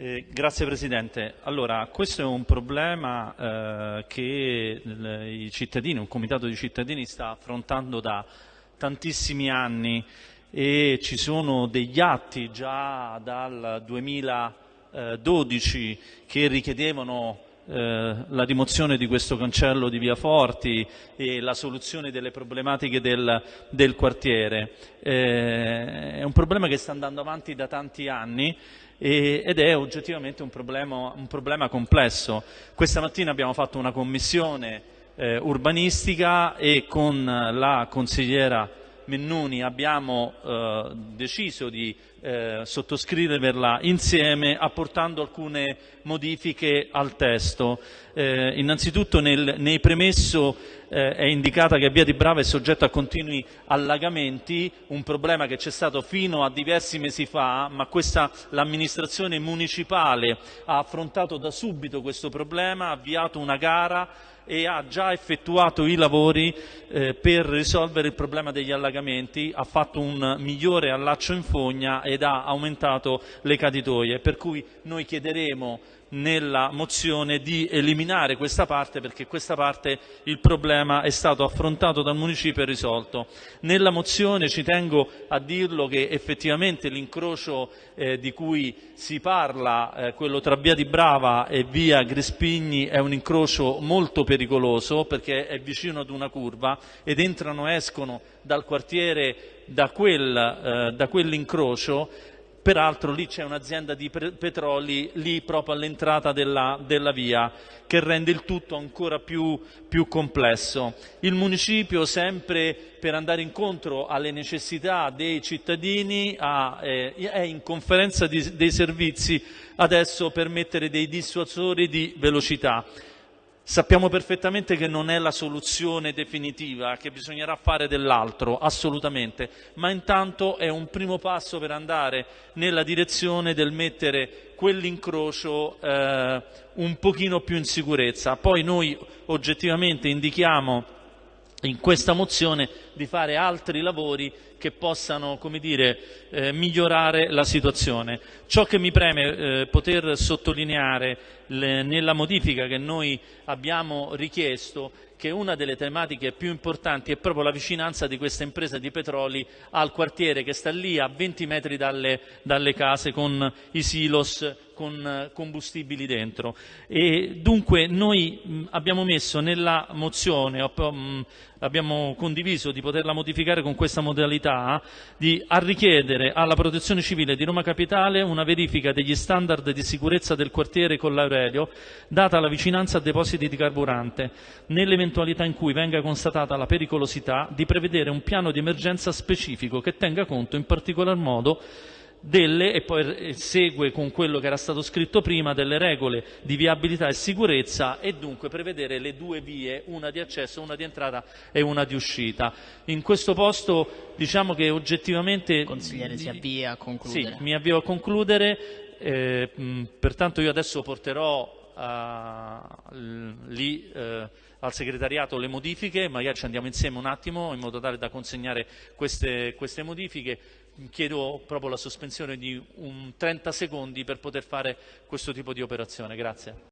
Eh, grazie Presidente. Allora, questo è un problema eh, che il, cittadini, un comitato di cittadini sta affrontando da tantissimi anni e ci sono degli atti già dal 2012 che richiedevano eh, la rimozione di questo cancello di Via Forti e la soluzione delle problematiche del, del quartiere. Eh, è un problema che sta andando avanti da tanti anni e, ed è oggettivamente un problema, un problema, complesso. Questa mattina abbiamo fatto una commissione eh, urbanistica e con la consigliera Mennuni abbiamo eh, deciso di eh, sottoscriverla insieme apportando alcune modifiche al testo. Eh, innanzitutto nel, nei premesso eh, è indicata che Via di Brava è soggetta a continui allagamenti, un problema che c'è stato fino a diversi mesi fa, ma l'amministrazione municipale ha affrontato da subito questo problema, ha avviato una gara e ha già effettuato i lavori eh, per risolvere il problema degli allagamenti, ha fatto un migliore allaccio in fogna ed ha aumentato le caditoie, per cui noi chiederemo nella mozione di eliminare questa parte perché questa parte il problema è stato affrontato dal municipio e risolto. Nella mozione ci tengo a dirlo che effettivamente l'incrocio eh, di cui si parla, eh, quello tra via di Brava e via Grespigni, è un incrocio molto pericoloso perché è vicino ad una curva ed entrano e escono dal quartiere da, quel, eh, da quell'incrocio Peraltro lì c'è un'azienda di petroli, lì proprio all'entrata della, della, via, che rende il tutto ancora più, più, complesso. Il municipio, sempre per andare incontro alle necessità dei cittadini, ha, eh, è in conferenza di, dei servizi adesso per mettere dei dissuasori di velocità. Sappiamo perfettamente che non è la soluzione definitiva, che bisognerà fare dell'altro, assolutamente, ma intanto è un primo passo per andare nella direzione del mettere quell'incrocio eh, un pochino più in sicurezza. Poi noi oggettivamente indichiamo in questa mozione di fare altri lavori che possano dire, eh, migliorare la situazione. Ciò che mi preme eh, poter sottolineare le, nella modifica che noi abbiamo richiesto che una delle tematiche più importanti è proprio la vicinanza di questa impresa di petroli al quartiere che sta lì a 20 metri dalle, dalle case con i silos con combustibili dentro. E dunque noi abbiamo messo nella mozione, abbiamo condiviso di poterla modificare con questa modalità, di, a richiedere alla Protezione Civile di Roma Capitale una verifica degli standard di sicurezza del quartiere con l'Aurelio, data la vicinanza a depositi di carburante, nell'eventualità in cui venga constatata la pericolosità di prevedere un piano di emergenza specifico che tenga conto in particolar modo delle, e poi segue con quello che era stato scritto prima, delle regole di viabilità e sicurezza e dunque prevedere le due vie, una di accesso, una di entrata e una di uscita. In questo posto diciamo che oggettivamente... Consigliere si avvia a concludere. Sì, mi avvio a concludere, eh, pertanto io adesso porterò lì uh, al segretariato le modifiche, magari ci andiamo insieme un attimo in modo tale da consegnare queste, queste modifiche chiedo proprio la sospensione di un 30 secondi per poter fare questo tipo di operazione. Grazie.